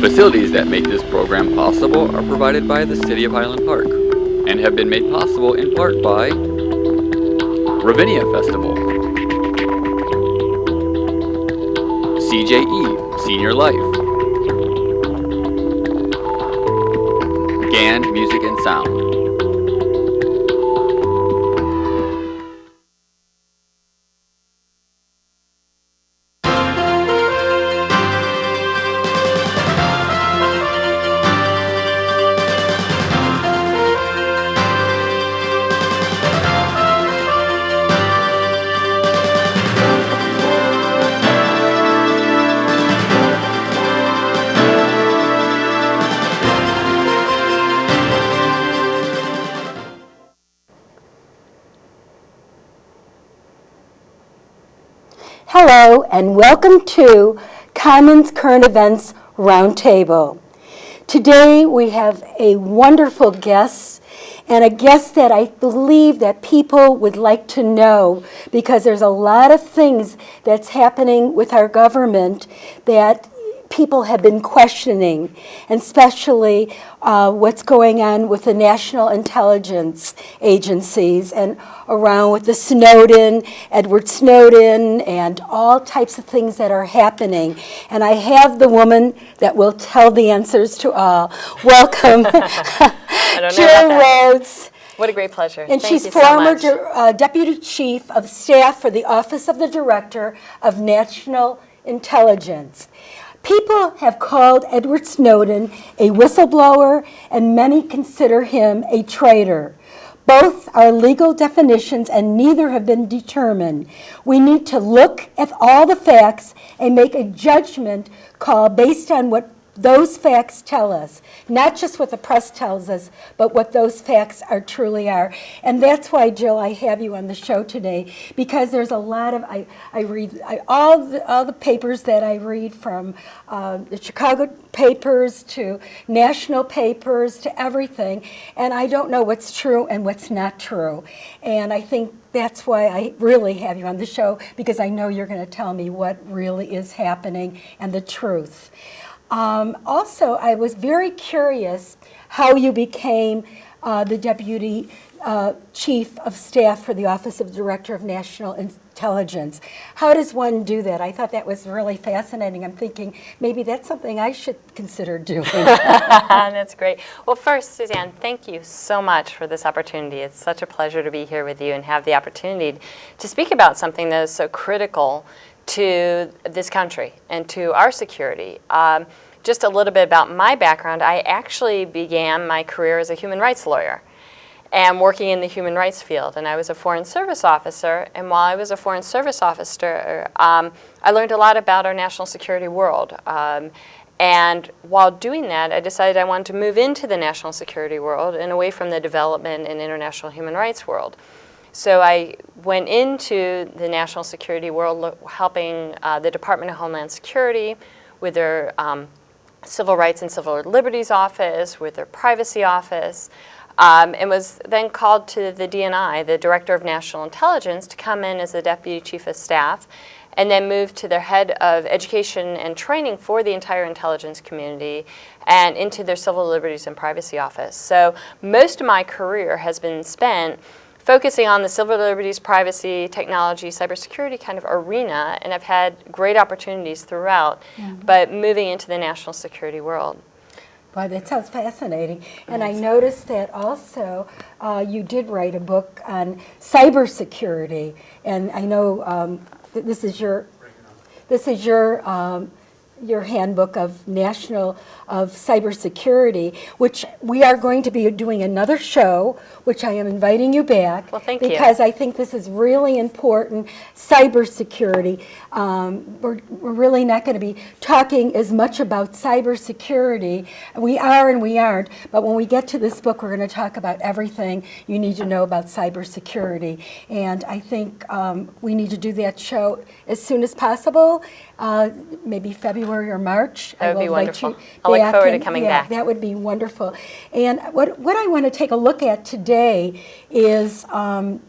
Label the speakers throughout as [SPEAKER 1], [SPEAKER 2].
[SPEAKER 1] Facilities that make this program possible are provided by the City of Highland Park and have been made possible in part by Ravinia Festival, CJE Senior Life, GAN Music and Sound,
[SPEAKER 2] Hello and welcome to Commons Current Events Roundtable. Today we have a wonderful guest and a guest that I believe that people would like to know because there's a lot of things that's happening with our government that people have been questioning, and especially uh, what's going on with the national intelligence agencies and around with the Snowden, Edward Snowden, and all types of things that are happening. And I have the woman that will tell the answers to all. Welcome, Jill Rhodes.
[SPEAKER 3] What a great pleasure.
[SPEAKER 2] And
[SPEAKER 3] Thank
[SPEAKER 2] she's
[SPEAKER 3] you so
[SPEAKER 2] former
[SPEAKER 3] much.
[SPEAKER 2] uh, Deputy Chief of Staff for the Office of the Director of National Intelligence. People have called Edward Snowden a whistleblower, and many consider him a traitor. Both are legal definitions and neither have been determined. We need to look at all the facts and make a judgment call based on what those facts tell us, not just what the press tells us, but what those facts are truly are. And that's why, Jill, I have you on the show today, because there's a lot of, I, I read, I, all, the, all the papers that I read from uh, the Chicago papers to national papers to everything, and I don't know what's true and what's not true. And I think that's why I really have you on the show, because I know you're going to tell me what really is happening and the truth. Um, also, I was very curious how you became uh, the Deputy uh, Chief of Staff for the Office of Director of National Intelligence. How does one do that? I thought that was really fascinating. I'm thinking maybe that's something I should consider doing.
[SPEAKER 3] that's great. Well, first, Suzanne, thank you so much for this opportunity. It's such a pleasure to be here with you and have the opportunity to speak about something that is so critical to this country and to our security. Um, just a little bit about my background, I actually began my career as a human rights lawyer and working in the human rights field. And I was a foreign service officer, and while I was a foreign service officer, um, I learned a lot about our national security world. Um, and while doing that, I decided I wanted to move into the national security world and away from the development and international human rights world. So I went into the national security world helping uh, the Department of Homeland Security with their um, Civil Rights and Civil Liberties Office, with their Privacy Office, um, and was then called to the DNI, the Director of National Intelligence, to come in as the Deputy Chief of Staff and then moved to their head of education and training for the entire intelligence community and into their civil liberties and privacy office. So most of my career has been spent focusing on the civil liberties, privacy, technology, cybersecurity kind of arena, and I've had great opportunities throughout, mm -hmm. but moving into the national security world.
[SPEAKER 2] Boy, that sounds fascinating. And I noticed that also uh, you did write a book on cybersecurity, and I know um, this is your this is your um, your handbook of national of cybersecurity, which we are going to be doing another show, which I am inviting you back.
[SPEAKER 3] Well, thank
[SPEAKER 2] because
[SPEAKER 3] you.
[SPEAKER 2] Because I think this is really important, cybersecurity. Um, we're, we're really not going to be talking as much about cybersecurity. We are and we aren't, but when we get to this book, we're going to talk about everything you need to know about cybersecurity. And I think um, we need to do that show as soon as possible, uh, maybe February or March.
[SPEAKER 3] That would be wonderful. I'll look forward to coming
[SPEAKER 2] yeah,
[SPEAKER 3] back.
[SPEAKER 2] That would be wonderful. And what, what I want to take a look at today is um,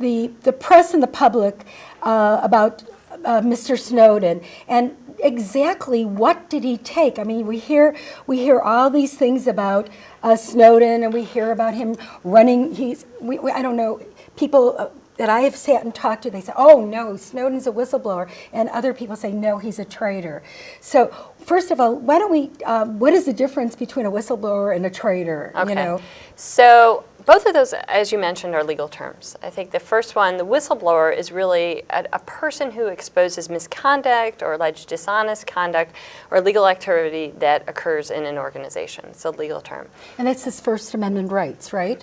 [SPEAKER 2] the, the press and the public uh, about uh, Mr. Snowden. And exactly what did he take? I mean, we hear we hear all these things about uh, Snowden, and we hear about him running. He's we, we, I don't know people. That I have sat and talked to, they say, "Oh no, Snowden's a whistleblower," and other people say, "No, he's a traitor." So, first of all, why don't we? Um, what is the difference between a whistleblower and a traitor?
[SPEAKER 3] Okay.
[SPEAKER 2] You know,
[SPEAKER 3] So both of those, as you mentioned, are legal terms. I think the first one, the whistleblower, is really a, a person who exposes misconduct or alleged dishonest conduct or legal activity that occurs in an organization. It's a legal term.
[SPEAKER 2] and that's his First Amendment rights, right?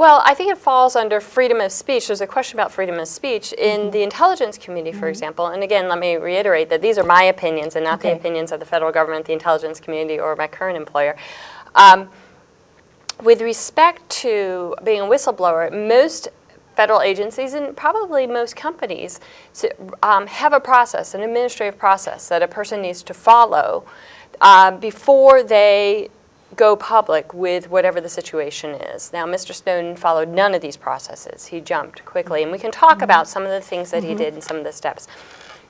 [SPEAKER 3] Well, I think it falls under freedom of speech. There's a question about freedom of speech in the intelligence community, for example. And again, let me reiterate that these are my opinions and not the opinions of the federal government, the intelligence community, or my current employer. Um, with respect to being a whistleblower, most federal agencies and probably most companies um, have a process, an administrative process that a person needs to follow uh, before they go public with whatever the situation is. Now, Mr. Snowden followed none of these processes. He jumped quickly, and we can talk about some of the things that he did and some of the steps.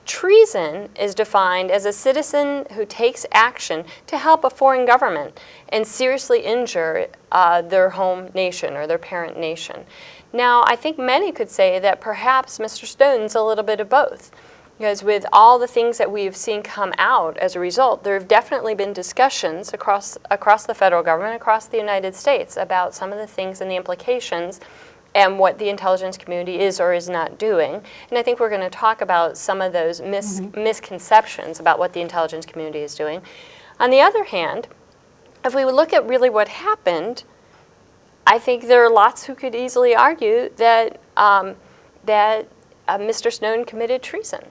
[SPEAKER 3] Treason is defined as a citizen who takes action to help a foreign government and seriously injure uh, their home nation or their parent nation. Now, I think many could say that perhaps Mr. Snowden's a little bit of both. Because with all the things that we've seen come out as a result, there have definitely been discussions across, across the federal government, across the United States, about some of the things and the implications and what the intelligence community is or is not doing. And I think we're going to talk about some of those mis- misconceptions about what the intelligence community is doing. On the other hand, if we look at really what happened, I think there are lots who could easily argue that um, that uh, Mr. Snowden committed treason.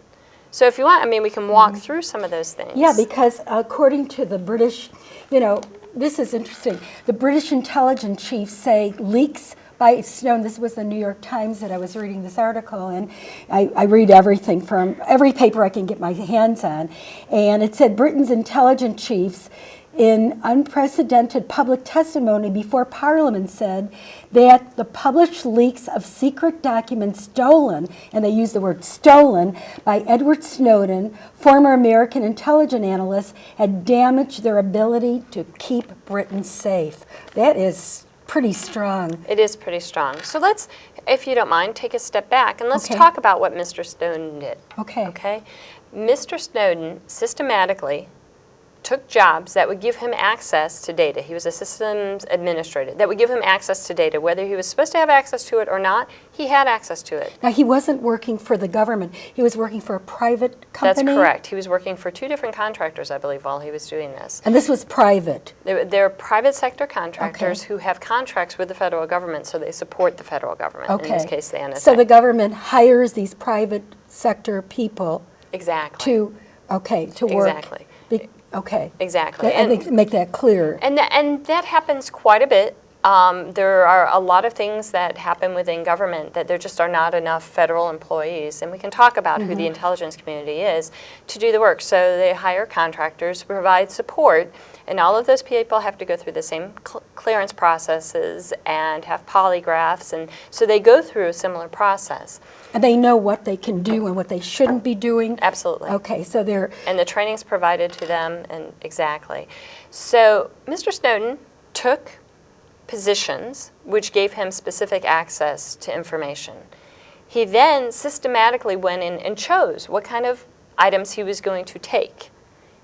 [SPEAKER 3] So if you want, I mean, we can walk mm-hmm. through some of those things.
[SPEAKER 2] Yeah, because according to the British, you know, this is interesting. The British intelligence chiefs say leaks by Snowden. This was the New York Times that I was reading this article, and I, I read everything from every paper I can get my hands on. And it said Britain's intelligence chiefs in unprecedented public testimony before Parliament said that the published leaks of secret documents stolen, and they use the word stolen, by Edward Snowden, former American intelligence analyst, had damaged their ability to keep Britain safe. That is pretty strong.
[SPEAKER 3] It is pretty strong. So let's, if you don't mind, take a step back and let's
[SPEAKER 2] Okay.
[SPEAKER 3] talk about what Mr. Snowden did.
[SPEAKER 2] Okay.
[SPEAKER 3] Okay? Mr. Snowden systematically took jobs that would give him access to data. He was a systems administrator that would give him access to data. Whether he was supposed to have access to it or not, he had access to it.
[SPEAKER 2] Now, he wasn't working for the government. He was working for a private company?
[SPEAKER 3] That's correct. He was working for two different contractors, I believe, while he was doing this.
[SPEAKER 2] And this was private.
[SPEAKER 3] They're, they're private sector contractors who have contracts with the federal government, so they support the federal government.
[SPEAKER 2] Okay.
[SPEAKER 3] In this case, the NSA.
[SPEAKER 2] So the government hires these private sector people
[SPEAKER 3] exactly.
[SPEAKER 2] to, okay, to work.
[SPEAKER 3] Exactly.
[SPEAKER 2] Okay.
[SPEAKER 3] Exactly.
[SPEAKER 2] That- I
[SPEAKER 3] And-
[SPEAKER 2] think make that clear.
[SPEAKER 3] And that, and that happens quite a bit. Um, there are a lot of things that happen within government that there just are not enough federal employees, and we can talk about who the intelligence community is to do the work. So they hire contractors to provide support, and all of those people have to go through the same cl- clearance processes and have polygraphs, and so they go through a similar process.
[SPEAKER 2] And they know what they can do and what they shouldn't be doing.
[SPEAKER 3] Absolutely.
[SPEAKER 2] Okay, so they're,
[SPEAKER 3] and the training's provided to them and exactly so mr snowden took positions which gave him specific access to information he then systematically went in and chose what kind of items he was going to take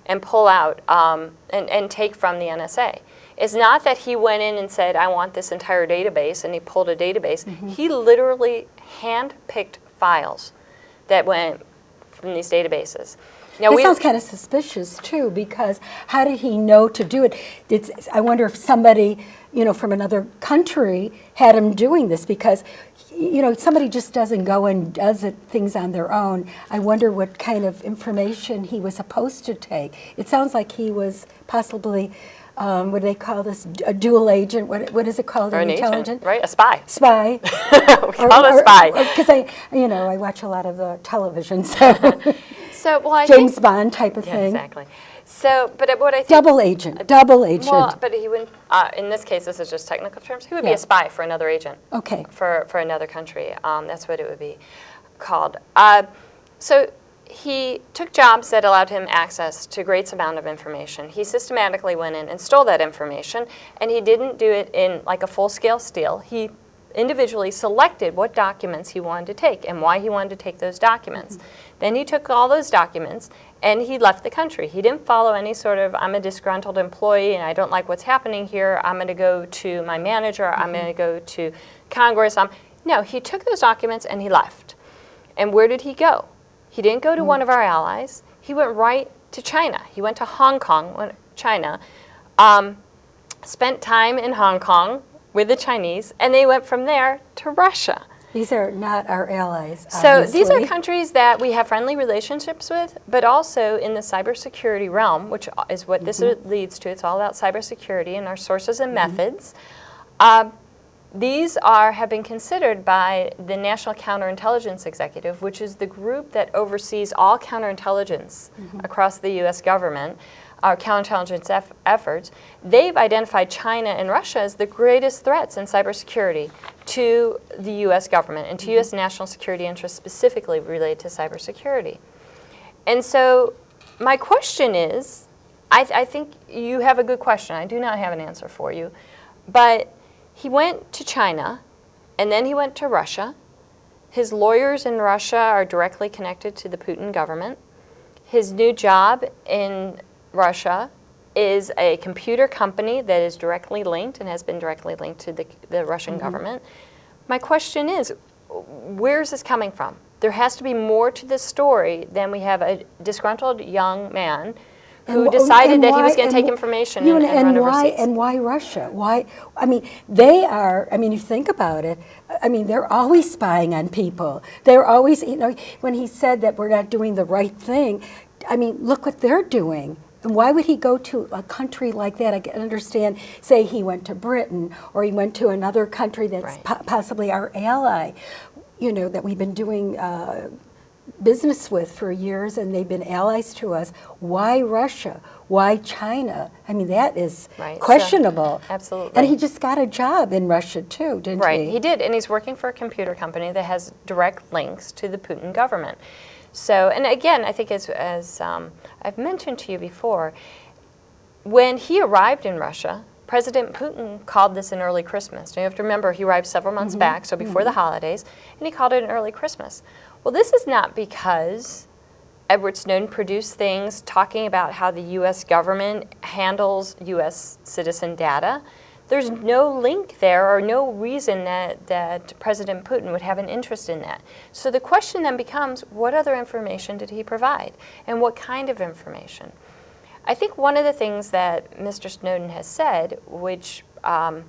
[SPEAKER 3] and pull out um, and, and take from the nsa it's not that he went in and said i want this entire database and he pulled a database. He literally hand-picked files that went from these databases. Now we-
[SPEAKER 2] sounds kind of suspicious too, because how did he know to do it? It's, I wonder if somebody, you know, from another country had him doing this because, you know, somebody just doesn't go and does it, things on their own. I wonder what kind of information he was supposed to take. It sounds like he was possibly, um, what do they call this, a dual agent? What, what is it called
[SPEAKER 3] or
[SPEAKER 2] in
[SPEAKER 3] an agent, right? A spy.
[SPEAKER 2] Spy.
[SPEAKER 3] we call it a spy.
[SPEAKER 2] Because I, you know, I watch a lot of the television, so
[SPEAKER 3] so, well, I
[SPEAKER 2] James
[SPEAKER 3] think,
[SPEAKER 2] Bond type of
[SPEAKER 3] yeah,
[SPEAKER 2] thing.
[SPEAKER 3] exactly. So, but what I think,
[SPEAKER 2] Double agent, double agent.
[SPEAKER 3] well, but he wouldn't. Uh, in this case, this is just technical terms. He would be a spy for another agent.
[SPEAKER 2] Okay.
[SPEAKER 3] For for another country. Um, that's what it would be called. Uh, so. he took jobs that allowed him access to great amount of information. He systematically went in and stole that information, and he didn't do it in like a full-scale steal. He individually selected what documents he wanted to take and why he wanted to take those documents. Then he took all those documents and he left the country. He didn't follow any sort of, I'm a disgruntled employee and I don't like what's happening here, I'm going to go to my manager, I'm going to go to Congress. Um, no, he took those documents and he left. And where did he go? He didn't go to one of our allies. He went right to China. He went to Hong Kong, China, um, spent time in Hong Kong with the Chinese, and they went from there to Russia.
[SPEAKER 2] These are not our allies,
[SPEAKER 3] So these are countries that we have friendly relationships with, but also in the cybersecurity realm, which is what this
[SPEAKER 2] Mm-hmm.
[SPEAKER 3] leads to. It's all about cybersecurity and our sources and methods. Um, these are have been considered by the National Counterintelligence Executive, which is the group that oversees all counterintelligence
[SPEAKER 2] Mm-hmm.
[SPEAKER 3] across the U.S. government, our counterintelligence eff- efforts. They've identified China and Russia as the greatest threats in cybersecurity to the U.S. government and to U.S. Mm-hmm. national security interests specifically related to cybersecurity. And so my question is, I, th- I think you have a good question. I do not have an answer for you. But he went to China, and then he went to Russia. His lawyers in Russia are directly connected to the Putin government. His new job in Russia is a computer company that is directly linked and has been directly linked to the, the Russian mm-hmm. government. My question is, where is this coming from? There has to be more to this story than we have a disgruntled young man who
[SPEAKER 2] And
[SPEAKER 3] decided
[SPEAKER 2] and
[SPEAKER 3] that he was going to take information
[SPEAKER 2] you
[SPEAKER 3] and,
[SPEAKER 2] know,
[SPEAKER 3] and run
[SPEAKER 2] why,
[SPEAKER 3] overseas.
[SPEAKER 2] And why Russia? Why? I mean, they are. I mean, you think about it. I mean, they're always spying on people. They're always, you know, when he said that we're not doing the right thing, I mean, look what they're doing. And why would he go to a country like that? I can understand, say he went to Britain or he went to another country that's
[SPEAKER 3] Right.
[SPEAKER 2] po- possibly our ally, you know, that we've been doing uh, business with for years and they've been allies to us. Why Russia? Why China? I mean, that is
[SPEAKER 3] Right, so-
[SPEAKER 2] questionable.
[SPEAKER 3] absolutely.
[SPEAKER 2] And he just got a job in Russia too, didn't
[SPEAKER 3] Right,
[SPEAKER 2] he?
[SPEAKER 3] Right, he did, and he's working for a computer company that has direct links to the Putin government. So, and again, I think as, as um, I've mentioned to you before, when he arrived in Russia, President Putin called this an early Christmas. Now you have to remember he arrived several months back, so before the holidays, and he called it an early Christmas. Well, this is not because Edward Snowden produced things talking about how the U.S. government handles U.S. citizen data. There's no link there or no reason that, that President Putin would have an interest in that. So the question then becomes what other information did he provide? And what kind of information? I think one of the things that Mr. Snowden has said, which um,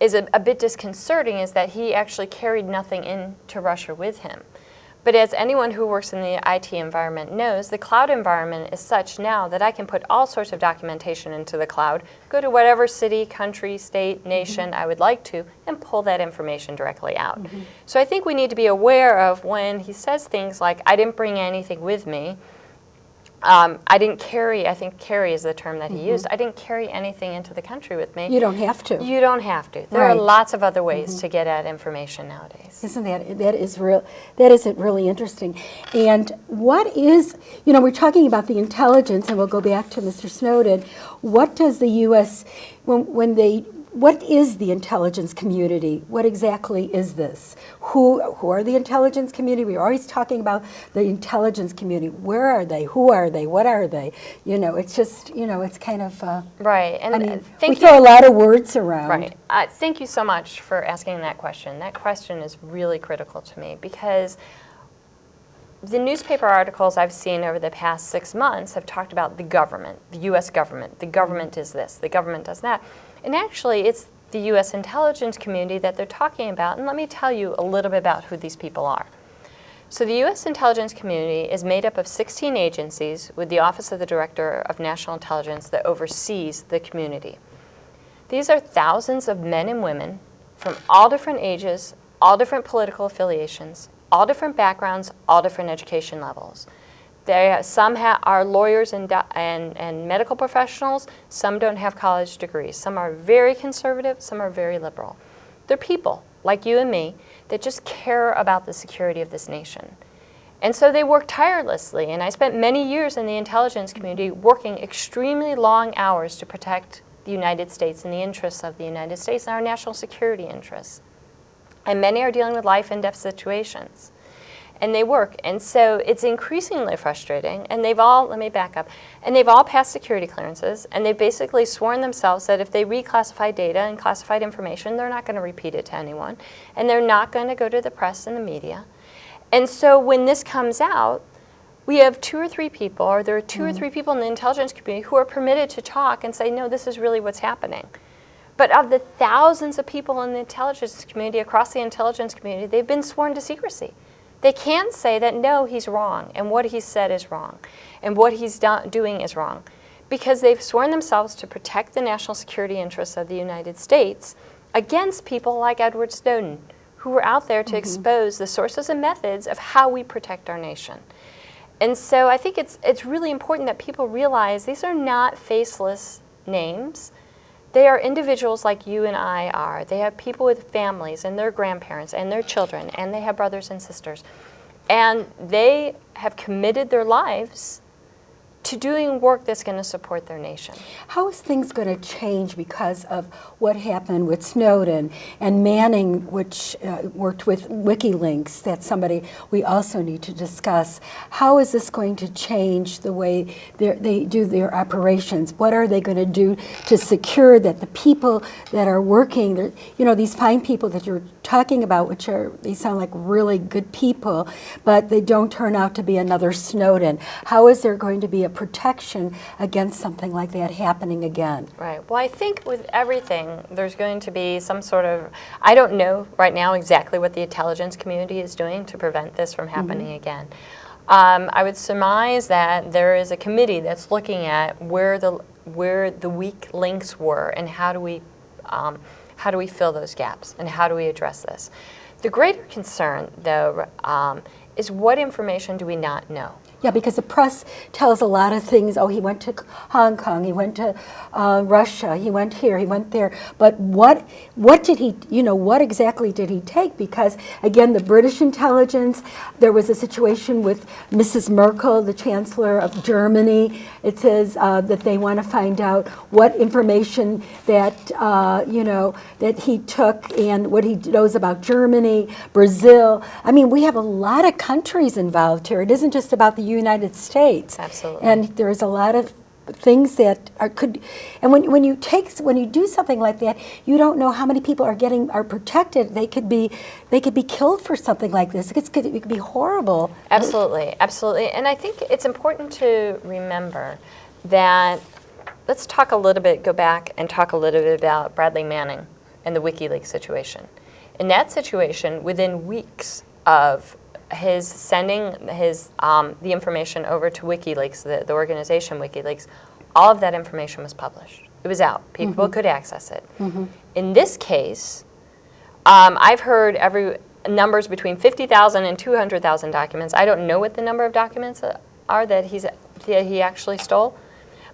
[SPEAKER 3] is a, a bit disconcerting, is that he actually carried nothing into Russia with him. But as anyone who works in the IT environment knows, the cloud environment is such now that I can put all sorts of documentation into the cloud, go to whatever city, country, state, nation mm-hmm. I would like to, and pull that information directly out. Mm-hmm. So I think we need to be aware of when he says things like, I didn't bring anything with me, um, I didn't carry, I think carry is the term that he used, I didn't carry anything into the country with me.
[SPEAKER 2] You don't have to.
[SPEAKER 3] You don't have to. There are
[SPEAKER 2] Right. Mm-hmm.
[SPEAKER 3] lots of other ways to get at information nowadays.
[SPEAKER 2] Isn't that that is real? That isn't really interesting. And what is you know we're talking about the intelligence, and we'll go back to Mr. Snowden. What does the U.S. when when they what is the intelligence community? What exactly is this? Who who are the intelligence community? We're always talking about the intelligence community. Where are they? Who are they? What are they? You know, it's just you know, it's kind of. Uh,
[SPEAKER 3] Right. And
[SPEAKER 2] I
[SPEAKER 3] uh,
[SPEAKER 2] mean, we throw
[SPEAKER 3] you.
[SPEAKER 2] a lot of words around.
[SPEAKER 3] Right. Uh, thank you so much for asking that question. That question is really critical to me because the newspaper articles I've seen over the past six months have talked about the government, the U.S. government. The government is this, the government does that. And actually, it's the U.S. intelligence community that they're talking about. And let me tell you a little bit about who these people are. So the U.S. intelligence community is made up of 16 agencies with the Office of the Director of National Intelligence that oversees the community. These are thousands of men and women from all different ages, all different political affiliations, all different backgrounds, all different education levels. They, some are lawyers and, and, and medical professionals, some don't have college degrees. Some are very conservative, some are very liberal. They're people like you and me that just care about the security of this nation. And so they work tirelessly, and I spent many years in the intelligence community working extremely long hours to protect the United States and the interests of the United States and our national security interests. And many are dealing with life and death situations. And they work. And so it's increasingly frustrating. And they've all, let me back up, and they've all passed security clearances. And they've basically sworn themselves that if they reclassify data and classified information, they're not going to repeat it to anyone. And they're not going to go to the press and the media. And so when this comes out, we have two or three people, or there are 2 or mm. three people in the intelligence community who are permitted to talk and say, no, this is really what's happening. But of the thousands of people in the intelligence community, across the intelligence community, they've been sworn to secrecy. They can't say that, no, he's wrong, and what he said is wrong, and what he's do doing is wrong, because they've sworn themselves to protect the national security interests of the United States against people like Edward Snowden, who were out there to
[SPEAKER 2] Mm-hmm.
[SPEAKER 3] expose the sources and methods of how we protect our nation. And so I think it's, it's really important that people realize these are not faceless names. They are individuals like you and I are. They have people with families and their grandparents and their children, and they have brothers and sisters. And they have committed their lives to doing work that's going to support their nation.
[SPEAKER 2] How is things going to change because of what happened with Snowden and Manning, which uh, worked with WikiLeaks? That's somebody we also need to discuss. How is this going to change the way they're- do their operations? What are they going to do to secure that the people that are working, you know, these fine people that you're talking about, which are, they sound like really good people, but they don't turn out to be another Snowden. How is there going to be a protection against something like that happening again?
[SPEAKER 3] Right. Well, I think with everything, there's going to be some sort of, I don't know right now exactly what the intelligence community is doing to prevent this from happening again. Um, I would surmise that there is a committee that's looking at where the, where the weak links were and how do we, um, how do we fill those gaps and how do we address this. The greater concern, though, um, is what information do we not know?
[SPEAKER 2] Yeah, because the press tells a lot of things. Oh, he went to Hong Kong, he went to uh, Russia, he went here, he went there. But what what did he, you know, what exactly did he take? Because again, the British intelligence, there was a situation with Mrs. Merkel, the Chancellor of Germany. It says uh, that they want to find out what information that, uh, you know, that he took and what he knows about Germany, Brazil. I mean, we have a lot of countries involved here. It isn't just about the United States.
[SPEAKER 3] Absolutely.
[SPEAKER 2] And there's a lot of things that are could and when, when you take when you do something like that you don't know how many people are getting are protected they could be they could be killed for something like this it could, it could be horrible
[SPEAKER 3] Absolutely, absolutely. And I think it's important to remember that, let's talk a little bit, go back and talk a little bit about Bradley Manning and the WikiLeaks situation. In that situation, within weeks of his sending his, um, the information over to WikiLeaks, the, the organization WikiLeaks, all of that information was published. It was out. People could access it. In this case, um, I've heard every numbers between 50,000 and 200,000 documents. I don't know what the number of documents uh, are that he's that he actually stole,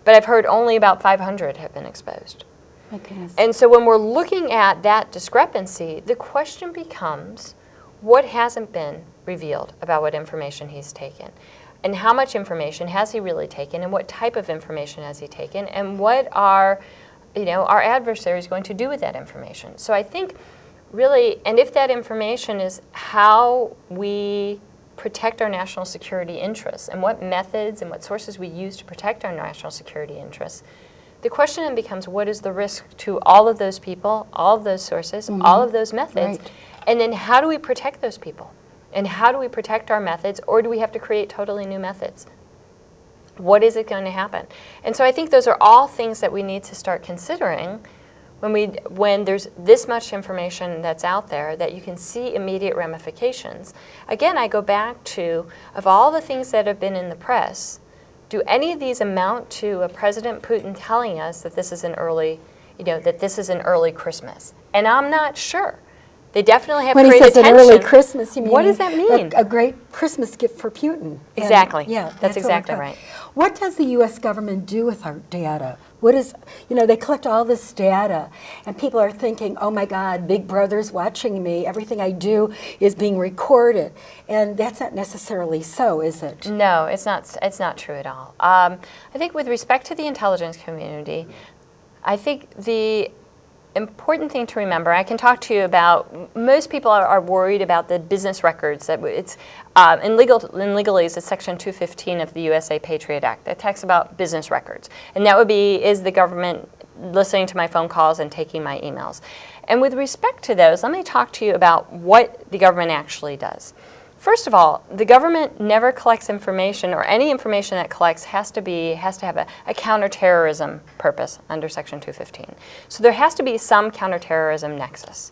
[SPEAKER 3] but I've heard only about 500 have been exposed.
[SPEAKER 2] My.
[SPEAKER 3] And so when we're looking at that discrepancy, the question becomes what hasn't been revealed about what information he's taken? And how much information has he really taken and what type of information has he taken and what are you know our adversaries going to do with that information? So I think really and if that information is how we protect our national security interests and what methods and what sources we use to protect our national security interests, the question then becomes what is the risk to all of those people, all of those sources, all mm-hmm. of those methods,
[SPEAKER 2] Right.
[SPEAKER 3] And then how do we protect those people? And how do we protect our methods, or do we have to create totally new methods? What is it going to happen? And so I think those are all things that we need to start considering when we when there's this much information that's out there that you can see immediate ramifications. Again, I go back to of all the things that have been in the press, do any of these amount to a President Putin telling us that this is an early, you know, that this is an early Christmas? And I'm not sure They definitely have
[SPEAKER 2] When he says an early Christmas, you mean?
[SPEAKER 3] What does that mean?
[SPEAKER 2] A great Christmas gift for Putin. And,
[SPEAKER 3] Exactly.
[SPEAKER 2] Yeah.
[SPEAKER 3] That's
[SPEAKER 2] what we're
[SPEAKER 3] exactly
[SPEAKER 2] talking-
[SPEAKER 3] right.
[SPEAKER 2] What does the U.S. government do with our data? What is, you know, they collect all this data, and people are thinking, oh my God, Big Brother's watching me. Everything I do is being recorded. And that's not necessarily so, is it?
[SPEAKER 3] No, it's not. It's not true at all. Um, I think with respect to the intelligence community, I think the important thing to remember. I can talk to you about. Most people are, are worried about the business records. That it's uh, in legal in legalese. It's Section 215 of the USA Patriot Act that talks about business records, and that would be is the government listening to my phone calls and taking my emails. And with respect to those, let me talk to you about what the government actually does. First of all, the government never collects information, or any information that collects has to be has to have a, a counterterrorism purpose under Section 215. So there has to be some counterterrorism nexus.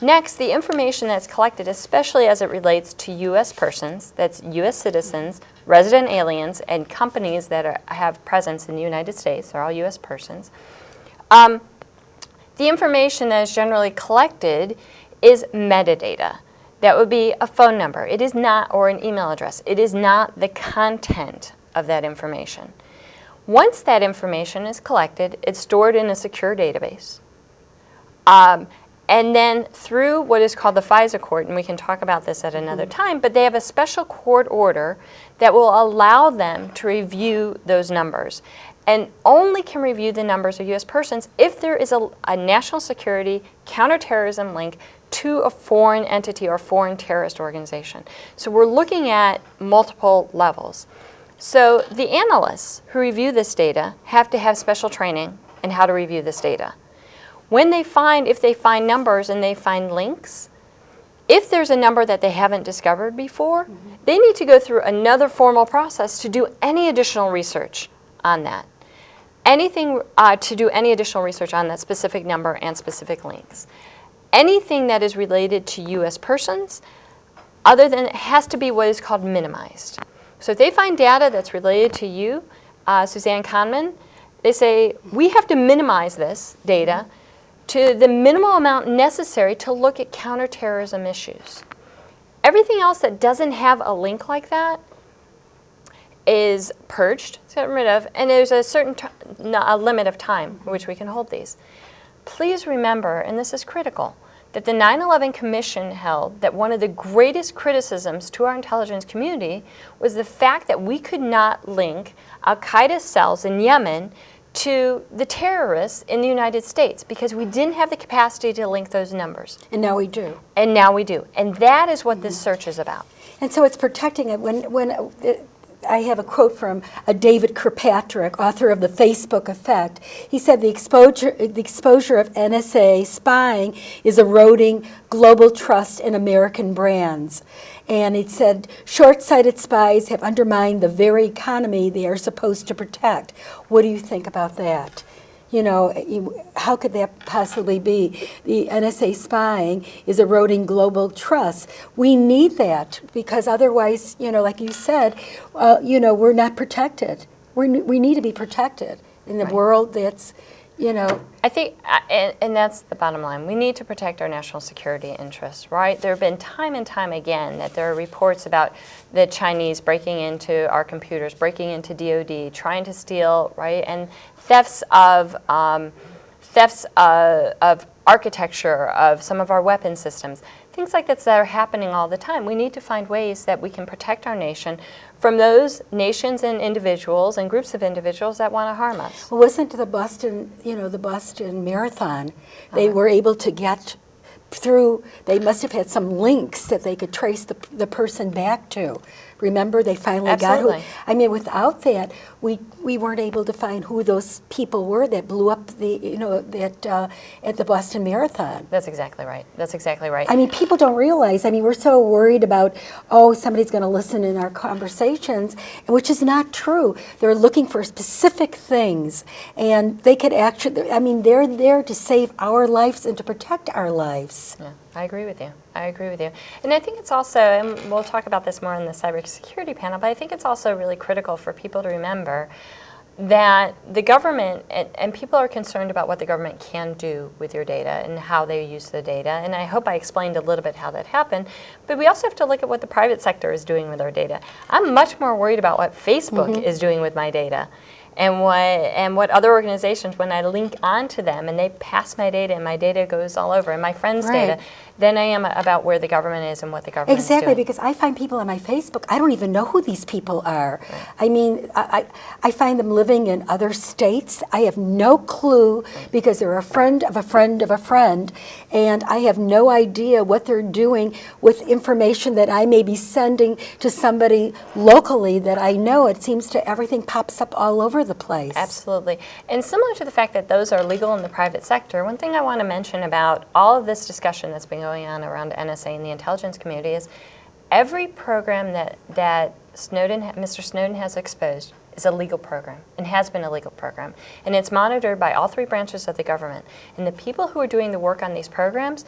[SPEAKER 3] Next, the information that's collected, especially as it relates to U.S. persons, that's U.S. citizens, resident aliens, and companies that are, have presence in the United States, they're all U.S. persons. Um, the information that is generally collected is metadata. That would be a phone number. It is not, or an email address. It is not the content of that information. Once that information is collected, it's stored in a secure database. Um, and then through what is called the FISA court, and we can talk about this at another time, but they have a special court order that will allow them to review those numbers. And only can review the numbers of U.S. persons if there is a, a national security counterterrorism link to a foreign entity or foreign terrorist organization. So we're looking at multiple levels. So the analysts who review this data have to have special training in how to review this data. When they find, if they find numbers and they find links, if there's a number that they haven't discovered before, they need to go through another formal process to do any additional research on that. Anything uh, to do any additional research on that specific number and specific links. Anything that is related to U.S. persons, other than it has to be what is called minimized. So if they find data that's related to you, uh, Suzanne Kahneman, they say we have to minimize this data to the minimal amount necessary to look at counterterrorism issues. Everything else that doesn't have a link like that is purged, gotten rid of, and there's a certain a limit of time which we can hold these. Please remember, and this is critical, that the 9/11 Commission held that one of the greatest criticisms to our intelligence community was the fact that we could not link Al Qaeda cells in Yemen to the terrorists in the United States because we didn't have the capacity to link those numbers.
[SPEAKER 2] And now we do.
[SPEAKER 3] And now we do. And that is what this search is about.
[SPEAKER 2] And so it's protecting it. When, when uh, I have a quote from a David Kirkpatrick, author of The Facebook Effect. He said the exposure, the exposure of NSA spying is eroding global trust in American brands. And it said short-sighted spies have undermined the very economy they are supposed to protect. What do you think about that? You know, how could that possibly be? The NSA spying is eroding global trust. We need that because otherwise, you know, like you said, uh, you know, we're not protected. We we need to be protected in the world that's, you know,
[SPEAKER 3] I think, uh, and, and that's the bottom line. We need to protect our national security interests, right? There have been time and time again that there are reports about the Chinese breaking into our computers, breaking into DoD, trying to steal, right? And thefts of um, thefts uh, of architecture of some of our weapon systems, things like that that are happening all the time. We need to find ways that we can protect our nation from those nations and individuals and groups of individuals that want to harm us.
[SPEAKER 2] Well, wasn't the Boston, you know, the Boston Marathon, they uh-huh. were able to get through, they must have had some links that they could trace the, the person back to. Remember, they finally got who, I mean, without that, we, we weren't able to find who those people were that blew up the, you know, that, uh, at the Boston Marathon.
[SPEAKER 3] That's exactly right. That's exactly right.
[SPEAKER 2] I mean, people don't realize. I mean, we're so worried about, oh, somebody's going to listen in our conversations, which is not true. They're looking for specific things, and they could actually, I mean, they're there to save our lives and to protect our lives.
[SPEAKER 3] Yeah, I agree with you. I agree with you. And I think it's also, and we'll talk about this more in the cybersecurity panel, but I think it's also really critical for people to remember that the government, and, and people are concerned about what the government can do with your data and how they use the data. And I hope I explained a little bit how that happened. But we also have to look at what the private sector is doing with our data. I'm much more worried about what Facebook mm-hmm. is doing with my data. And what, and what other organizations, when I link onto them and they pass my data and my data goes all over and my friends'
[SPEAKER 2] Right.
[SPEAKER 3] data, then I am about where the government is and what the government
[SPEAKER 2] Exactly,
[SPEAKER 3] is doing.
[SPEAKER 2] Exactly, because I find people on my Facebook, I don't even know who these people are. I mean, I, I I find them living in other states. I have no clue because they're a friend of a friend of a friend, and I have no idea what they're doing with information that I may be sending to somebody locally that I know. It seems to everything pops up all over the place.
[SPEAKER 3] Absolutely. And similar to the fact that those are legal in the private sector, one thing I want to mention about all of this discussion that's been going on around NSA and the intelligence community is every program that, that Snowden, Mr. Snowden has exposed is a legal program and has been a legal program. And it's monitored by all three branches of the government. And the people who are doing the work on these programs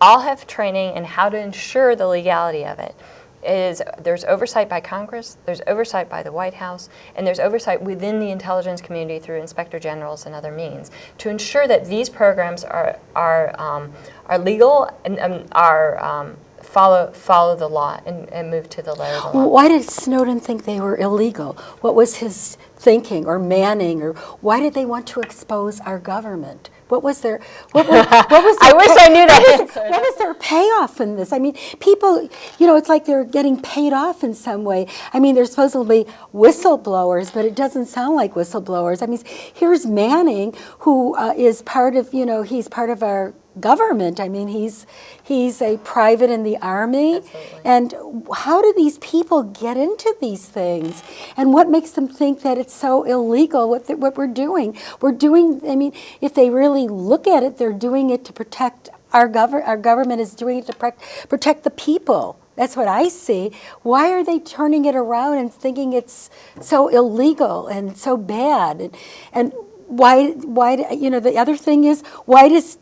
[SPEAKER 3] all have training in how to ensure the legality of it is there's oversight by Congress, there's oversight by the White House, and there's oversight within the intelligence community through inspector generals and other means to ensure that these programs are are um, are legal and um, are um, follow follow the law and, and move to the letter of the law.
[SPEAKER 2] Why did Snowden think they were illegal? What was his thinking or manning or why did they want to expose our government? What was their what was, what was
[SPEAKER 3] I wish I knew that
[SPEAKER 2] What was,
[SPEAKER 3] answer.
[SPEAKER 2] what was their payoff in this? I mean, people, you know, it's like they're getting paid off in some way. I mean, they're supposedly whistleblowers, but it doesn't sound like whistleblowers. I mean, here's Manning, who uh, is part of, you know, he's part of our government. I mean, he's he's a private in the army.
[SPEAKER 3] Absolutely.
[SPEAKER 2] And how do these people get into these things? And what makes them think that it's so illegal what, the, what we're doing? We're doing, I mean, if they really look at it, they're doing it to protect our, gover- our government is doing it to protect, protect the people. That's what I see. Why are they turning it around and thinking it's so illegal and so bad? And, and why, why, you know, the other thing is, why does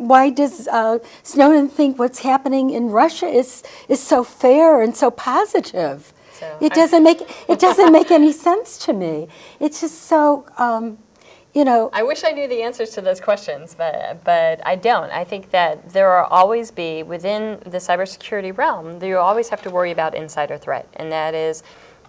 [SPEAKER 2] why does uh, Snowden think what's happening in Russia is is so fair and so positive?
[SPEAKER 3] So
[SPEAKER 2] it doesn't make it doesn't make any sense to me. It's just so um, you know.
[SPEAKER 3] I wish I knew the answers to those questions, but but I don't. I think that there will always be within the cybersecurity realm. You always have to worry about insider threat, and that is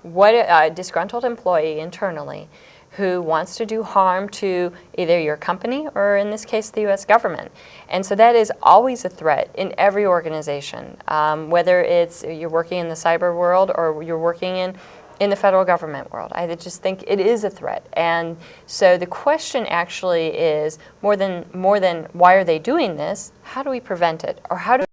[SPEAKER 3] what a, a disgruntled employee internally who wants to do harm to either your company or in this case the U.S. government. And so that is always a threat in every organization, um, whether it's you're working in the cyber world or you're working in in the federal government world. I just think it is a threat. And so the question actually is more than more than why are they doing this? How do we prevent it? Or how do